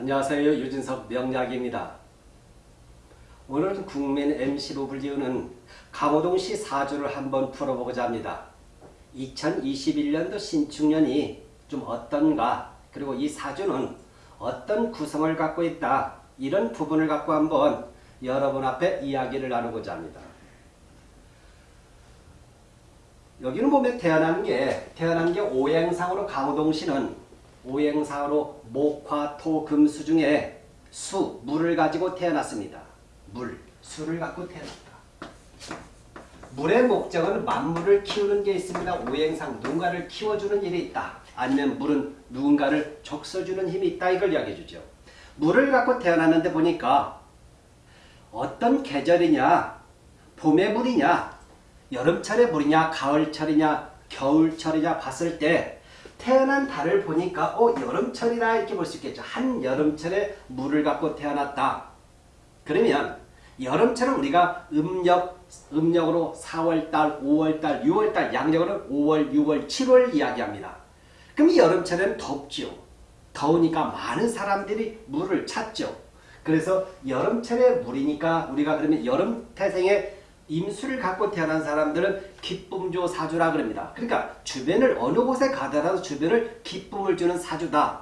안녕하세요. 유진석 명약입니다. 오늘은 국민 MC로 불리우는 강호동시 사주를 한번 풀어보고자 합니다. 2021년도 신축년이 좀 어떤가 그리고 이 사주는 어떤 구성을 갖고 있다 이런 부분을 갖고 한번 여러분 앞에 이야기를 나누고자 합니다. 여기는 보면 태어난 게 태어난 게 오행상으로 강호동시는 오행상으로 목화 토 금수 중에 수 물을 가지고 태어났습니다. 물 수를 갖고 태어났다. 물의 목적은 만물을 키우는 게 있습니다. 오행상 누군가를 키워주는 일이 있다. 아니면 물은 누군가를 족서주는 힘이 있다. 이걸 이야기해 주죠. 물을 갖고 태어났는데 보니까 어떤 계절이냐 봄의 물이냐 여름철의 물이냐 가을철이냐 겨울철이냐 봤을 때 태어난 달을 보니까 어 여름철이라 이렇게 볼 수 있겠죠. 한 여름철에 물을 갖고 태어났다. 그러면 여름철은 우리가 음력, 음력으로 4월달, 5월달, 6월달, 양력으로 5월, 6월, 7월 이야기합니다. 그럼 여름철에는 덥죠. 더우니까 많은 사람들이 물을 찾죠. 그래서 여름철에 물이니까 우리가 그러면 여름 태생의 임수를 갖고 태어난 사람들은 기쁨조 사주라 그럽니다. 그러니까 주변을 어느 곳에 가더라도 주변을 기쁨을 주는 사주다.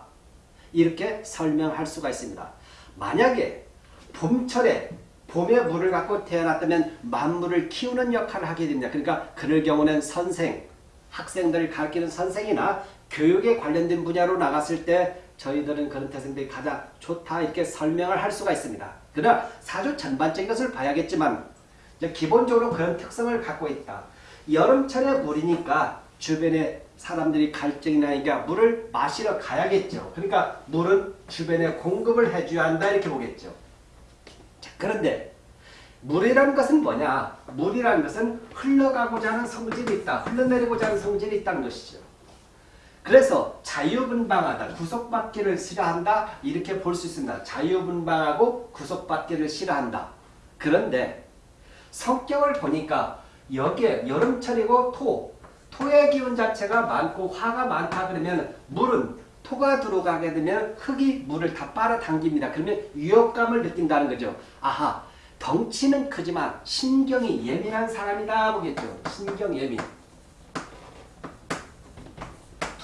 이렇게 설명할 수가 있습니다. 만약에 봄철에 봄에 물을 갖고 태어났다면 만물을 키우는 역할을 하게 됩니다. 그러니까 그럴 경우는 선생, 학생들을 가르치는 선생이나 교육에 관련된 분야로 나갔을 때 저희들은 그런 태생들이 가장 좋다 이렇게 설명을 할 수가 있습니다. 그러나 사주 전반적인 것을 봐야겠지만 기본적으로 그런 특성을 갖고 있다. 여름철에 물이니까 주변에 사람들이 갈증이 나니까 물을 마시러 가야겠죠. 그러니까 물은 주변에 공급을 해줘야 한다 이렇게 보겠죠. 자, 그런데 물이라는 것은 뭐냐? 물이라는 것은 흘러가고자 하는 성질이 있다. 흘러내리고자 하는 성질이 있다는 것이죠. 그래서 자유분방하다. 구속받기를 싫어한다. 이렇게 볼 수 있습니다. 자유분방하고 구속받기를 싫어한다. 그런데 성격을 보니까 여기에 여름철이고 토, 토의 기운 자체가 많고 화가 많다 그러면 물은 토가 들어가게 되면 흙이 물을 다 빨아당깁니다. 그러면 위협감을 느낀다는 거죠. 아하, 덩치는 크지만 신경이 예민한 사람이다 보겠죠. 신경 예민.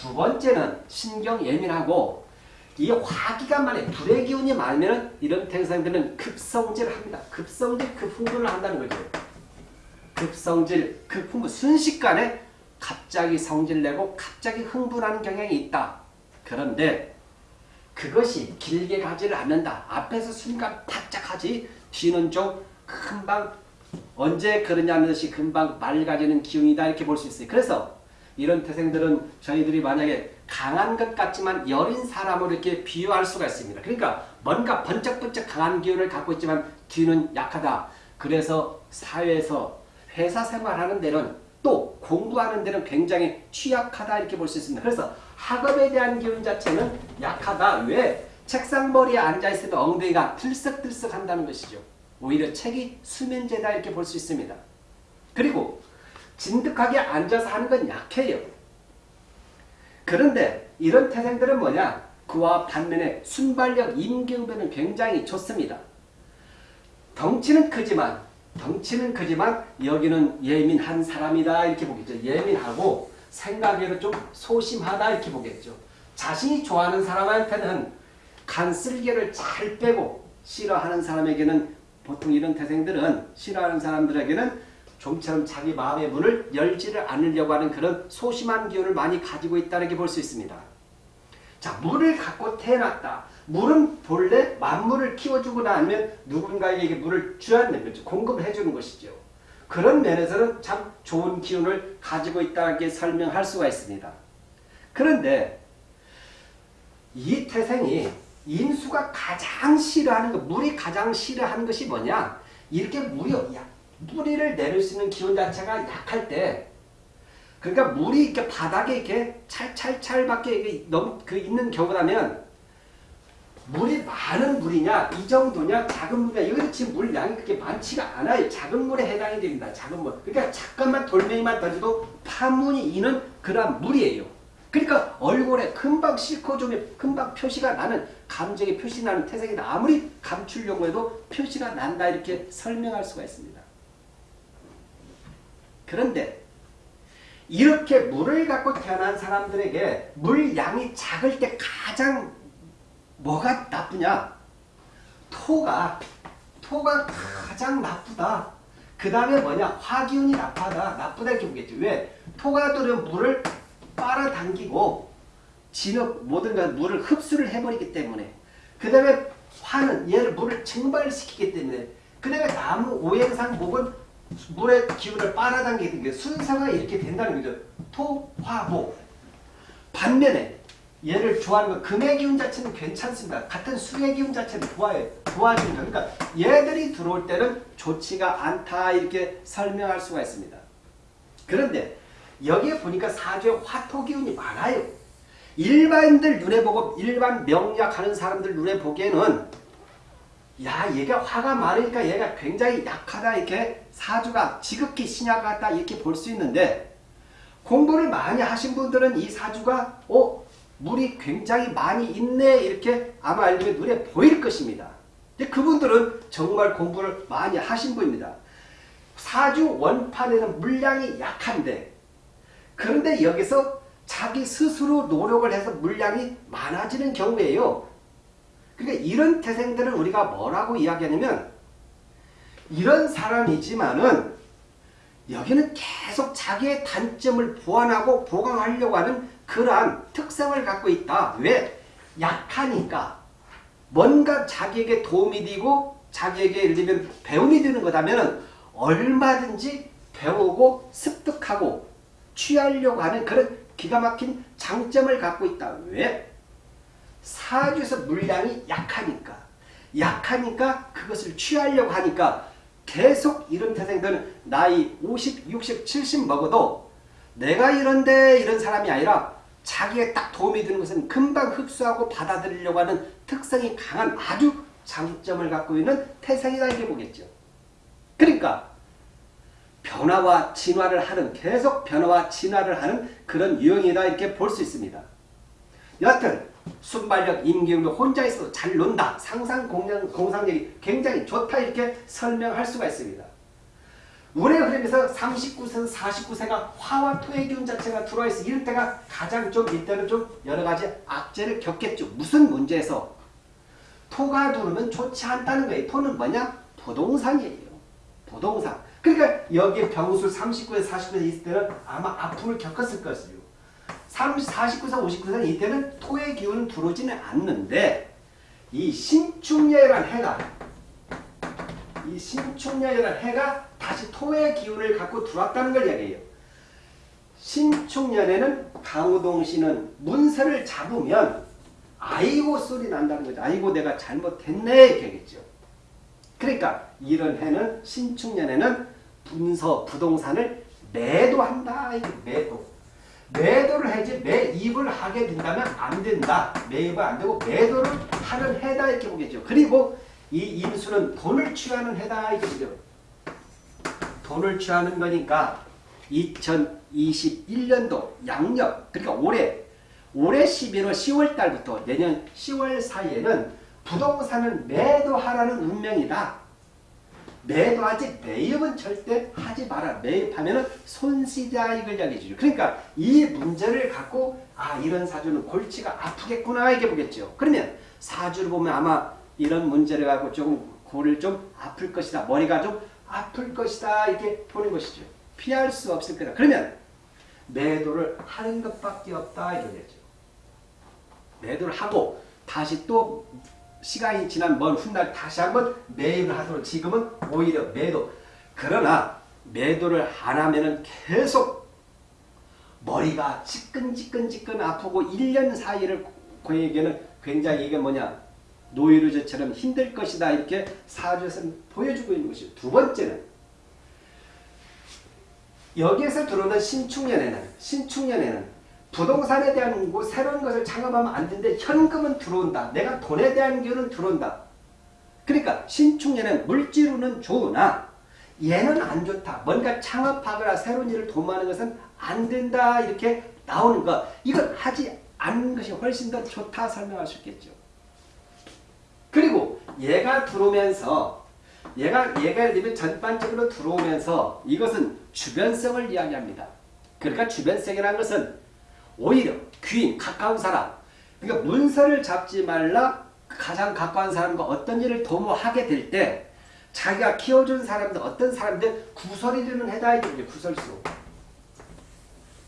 두 번째는 신경 예민하고 이 화기가 많아 불의 기운이 많으면 이런 태생들은 급성질을 합니다. 급성질, 급흥분을 한다는 거죠. 급성질, 급흥분, 순식간에 갑자기 성질 내고 갑자기 흥분하는 경향이 있다. 그런데 그것이 길게 가지를 않는다. 앞에서 순간 바짝 하지 뒤는 좀 금방 언제 그러냐는 듯이 금방 맑아지는 기운이다 이렇게 볼 수 있어요. 그래서 이런 태생들은 저희들이 만약에 강한 것 같지만 여린 사람으로 이렇게 비유할 수가 있습니다. 그러니까 뭔가 번쩍번쩍 강한 기운을 갖고 있지만 뒤는 약하다. 그래서 사회에서 회사 생활하는 데는 또 공부하는 데는 굉장히 취약하다 이렇게 볼 수 있습니다. 그래서 학업에 대한 기운 자체는 약하다. 왜? 책상머리에 앉아있으면 엉덩이가 들썩들썩 한다는 것이죠. 오히려 책이 수면제다 이렇게 볼 수 있습니다. 그리고 진득하게 앉아서 하는 건 약해요. 그런데 이런 태생들은 뭐냐? 그와 반면에 순발력, 임기응변은 굉장히 좋습니다. 덩치는 크지만 덩치는 크지만 여기는 예민한 사람이다 이렇게 보겠죠. 예민하고 생각에는 좀 소심하다 이렇게 보겠죠. 자신이 좋아하는 사람한테는 간쓸개를 잘 빼고 싫어하는 사람에게는 보통 이런 태생들은 싫어하는 사람들에게는 좀처럼 자기 마음의 문을 열지를 않으려고 하는 그런 소심한 기운을 많이 가지고 있다는 게볼수 있습니다. 자, 물을 갖고 태어났다. 물은 본래 만물을 키워주고 나면 누군가에게 물을 주야 되는 거죠. 공급을 해주는 것이죠. 그런 면에서는 참 좋은 기운을 가지고 있다고 설명할 수가 있습니다. 그런데 이 태생이 인수가 가장 싫어하는 것, 물이 가장 싫어하는 것이 뭐냐? 이렇게 물이 야, 뿌리를 내릴 수 있는 기운 자체가 약할 때 그러니까 물이 이렇게 바닥에 이렇게 찰찰찰밖에 너무 그 있는 경우라면 물이 많은 물이냐 이 정도냐 작은 물이냐 이거 지금 물 양이 그렇게 많지가 않아요. 작은 물에 해당이 됩니다. 작은 물. 그러니까 잠깐만 돌멩이만 던져도 파문이 이는 그런 물이에요. 그러니까 얼굴에 금방 실코좀에 금방 표시가 나는 감정이 표시 나는 태생이다. 아무리 감추려고 해도 표시가 난다 이렇게 설명할 수가 있습니다. 그런데 이렇게 물을 갖고 태어난 사람들에게 물 양이 작을 때 가장 뭐가 나쁘냐? 토가 토가 가장 나쁘다. 그 다음에 뭐냐? 화기운이 나쁘다. 나쁘다 이렇게 보겠죠. 왜? 토가 들은 물을 빨아당기고 진흙 모든 것 물을 흡수를 해버리기 때문에 그 다음에 화는 얘를 물을 증발시키기 때문에 그 다음에 나무 오행상 목은 물의 기운을 빨아당기는 게 순서가 이렇게 된다는 거죠. 토, 화, 목. 반면에 얘를 좋아하는 거 금의 기운 자체는 괜찮습니다. 같은 수의 기운 자체는 좋아요. 좋아지는 거. 그러니까 얘들이 들어올 때는 좋지가 않다 이렇게 설명할 수가 있습니다. 그런데 여기에 보니까 사주에 화토 기운이 많아요. 일반인들 눈에 보고 일반 명약하는 사람들 눈에 보기에는 야 얘가 화가 많으니까 얘가 굉장히 약하다 이렇게 사주가 지극히 신약하다 이렇게 볼 수 있는데 공부를 많이 하신 분들은 이 사주가 어 물이 굉장히 많이 있네 이렇게 아마 알면 눈에 보일 것입니다. 근데 그분들은 정말 공부를 많이 하신 분입니다. 사주 원판에는 물량이 약한데 그런데 여기서 자기 스스로 노력을 해서 물량이 많아지는 경우에요. 그러니까 이런 태생들은 우리가 뭐라고 이야기하냐면 이런 사람이지만은 여기는 계속 자기의 단점을 보완하고 보강하려고 하는 그러한 특성을 갖고 있다. 왜? 약하니까. 뭔가 자기에게 도움이 되고 자기에게 예를 들면 배움이 되는 거다면 얼마든지 배우고 습득하고 취하려고 하는 그런 기가 막힌 장점을 갖고 있다. 왜? 사주에서 물량이 약하니까. 약하니까 그것을 취하려고 하니까 계속 이런 태생들은 나이 50, 60, 70 먹어도 내가 이런데 이런 사람이 아니라 자기에 딱 도움이 되는 것은 금방 흡수하고 받아들이려고 하는 특성이 강한 아주 장점을 갖고 있는 태생이다 이렇게 보겠죠. 그러니까 변화와 진화를 하는 계속 변화와 진화를 하는 그런 유형이다 이렇게 볼 수 있습니다. 여하튼 순발력, 임기응도 혼자 있어도 잘 논다. 상상 공상, 공상력이 굉장히 좋다 이렇게 설명할 수가 있습니다. 운의 흐름에서 39세, 49세가 화와 토의 기운 자체가 들어와 있어 이럴 때가 가장 좀 이때는 좀 여러 가지 악재를 겪겠죠. 무슨 문제에서 토가 들어오면 좋지 않다는 거예요. 토는 뭐냐? 부동산이에요. 부동산. 그러니까 여기 병술 39세, 49세 있을 때는 아마 아픔을 겪었을 것이요. 30, 49세, 59세 이때는 토의 기운은 들어오지는 않는데 이 신축년이라는 해가 이 신축년이라는 해가 다시 토의 기운을 갖고 들어왔다는 걸 이야기해요. 신축년에는 강우동씨는 문서를 잡으면 아이고 소리 난다는 거죠. 아이고 내가 잘못했네 이렇게 하겠죠. 그러니까 이런 해는 신축년에는 분서 부동산을 매도한다. 매도. 매도를 해야지 매입을 하게 된다면 안 된다. 매입은 안 되고 매도를 하는 해다 이렇게 보겠죠. 그리고 이 임수는 돈을 취하는 해다 이렇게 보죠. 돈을 취하는 거니까 2021년도 양력 그러니까 올해 올해 11월 10월 달부터 내년 10월 사이에는 부동산을 매도하라는 운명이다. 매도하지 매입은 절대 하지 마라. 매입하면 손실이다 이걸 이야기해주죠. 그러니까 이 문제를 갖고 아 이런 사주는 골치가 아프겠구나 이렇게 보겠죠. 그러면 사주를 보면 아마 이런 문제를 갖고 조금 골을 좀 아플 것이다. 머리가 좀 아플 것이다 이렇게 보는 것이죠. 피할 수 없을 거다. 그러면 매도를 하는 것밖에 없다 이거겠죠. 매도를 하고 다시 또 시간이 지난 먼 훗날 다시 한번 매입을 하도록 지금은 오히려 매도. 그러나 매도를 안 하면은 계속 머리가 지끈지끈지끈 아프고 1년 사이를 그에게는 굉장히 이게 뭐냐 노이루즈처럼 힘들 것이다 이렇게 사주에서는 보여주고 있는 것이죠. 두 번째는 여기에서 들어오는 신축년에는 신축년에는 부동산에 대한 뭐 새로운 것을 창업하면 안 되는데 현금은 들어온다. 내가 돈에 대한 기운은 들어온다. 그러니까 신축년은 물질로는 좋으나 얘는 안 좋다. 뭔가 창업하거나 새로운 일을 도모하는 것은 안 된다. 이렇게 나오는 것. 이건 하지 않는 것이 훨씬 더 좋다 설명할 수 있겠죠. 얘가 들어오면서 얘가 얘가 예를 들면 전반적으로 들어오면서 이것은 주변성을 이야기합니다. 그러니까 주변성이라는 것은 오히려 귀인 가까운 사람. 그러니까 문서를 잡지 말라 가장 가까운 사람과 어떤 일을 도모하게 될 때 자기가 키워준 사람들 어떤 사람들 구설이 되는 해다 이거죠 구설수.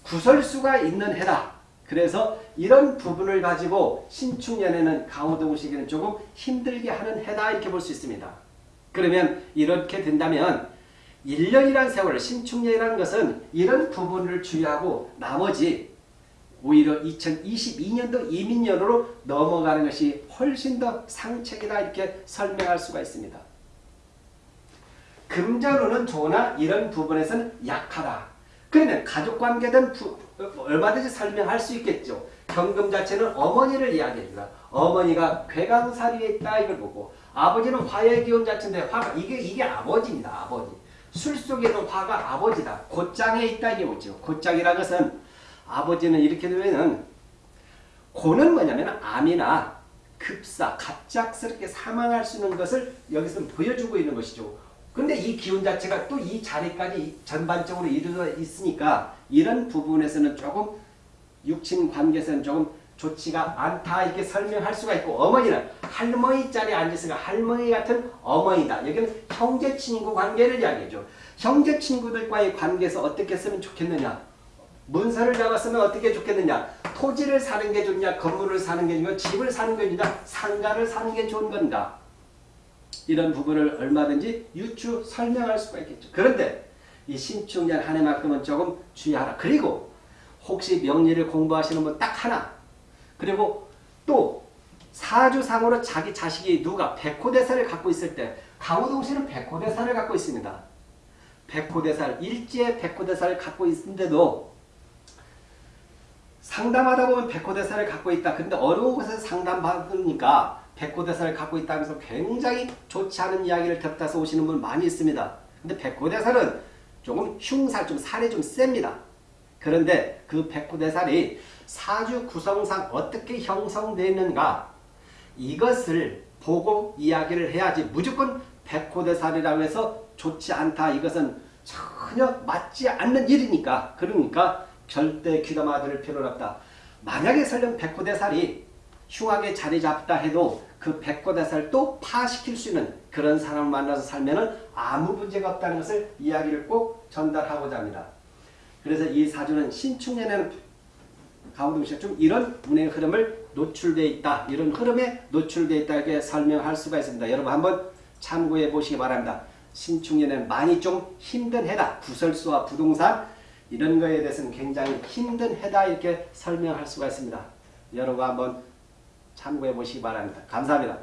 구설수가 있는 해다. 그래서 이런 부분을 가지고 신축년에는 강호동식에는 조금 힘들게 하는 해다 이렇게 볼 수 있습니다. 그러면 이렇게 된다면 1년이라는 세월, 신축년이라는 것은 이런 부분을 주의하고 나머지 오히려 2022년도 이민년으로 넘어가는 것이 훨씬 더 상책이다 이렇게 설명할 수가 있습니다. 금전운은 좋으나 이런 부분에서는 약하다. 그러면 가족관계든 얼마든지 설명할 수 있겠죠. 경금 자체는 어머니를 이야기합니다. 어머니가 괴강사리에 있다 이걸 보고 아버지는 화의 기운 자체인데 화가 이게 이게 아버지입니다. 아버지. 술 속에는 화가 아버지다. 곧장에 있다 이게 뭐죠. 곧장이라는 것은 아버지는 이렇게 되면은 고는 뭐냐면 암이나 급사, 갑작스럽게 사망할 수 있는 것을 여기서 보여주고 있는 것이죠. 근데 이 기운 자체가 또 이 자리까지 전반적으로 이루어져 있으니까 이런 부분에서는 조금 육친 관계에서는 조금 좋지가 않다 이렇게 설명할 수가 있고 어머니는 할머니 자리에 앉아서 할머니 같은 어머니다. 여기는 형제 친구 관계를 이야기해줘. 형제 친구들과의 관계에서 어떻게 했으면 좋겠느냐. 문서를 잡았으면 어떻게 좋겠느냐. 토지를 사는 게 좋냐 건물을 사는 게 좋냐 집을 사는 게 좋냐 상가를 사는 게 좋은 건가. 이런 부분을 얼마든지 유추 설명할 수가 있겠죠. 그런데 이 신축년 한 해만큼은 조금 주의하라. 그리고 혹시 명리를 공부하시는 분 딱 하나 그리고 또 사주상으로 자기 자식이 누가 백호대사를 갖고 있을 때 강호동 씨는 백호대사를 갖고 있습니다. 백호대사를 일지에 백호대사를 갖고 있는데도 상담하다 보면 백호대사를 갖고 있다. 근데 어려운 곳에서 상담받으니까 백호대사를 갖고 있다 면서 굉장히 좋지 않은 이야기를 곁다서 오시는 분 많이 있습니다. 근데 백호대사는 조금 흉살, 좀 살이 좀 셉니다. 그런데 그 백호대살이 사주 구성상 어떻게 형성되어 있는가 이것을 보고 이야기를 해야지 무조건 백호대살이라고 해서 좋지 않다. 이것은 전혀 맞지 않는 일이니까 그러니까 절대 귀담아 들을 필요는 없다. 만약에 설령 백호대살이 흉하게 자리 잡다 해도 그 백호대살 또 파시킬 수 있는 그런 사람을 만나서 살면 아무 문제가 없다는 것을 이야기를 꼭 전달하고자 합니다. 그래서 이 사주는 신축년에는 가운동시가 좀 이런 운의 흐름을 노출되어 있다. 이런 흐름에 노출되어 있다. 이렇게 설명할 수가 있습니다. 여러분 한번 참고해 보시기 바랍니다. 신축년에는 많이 좀 힘든 해다. 구설수와 부동산 이런 거에 대해서는 굉장히 힘든 해다. 이렇게 설명할 수가 있습니다. 여러분 한번 참고해 보시기 바랍니다. 감사합니다.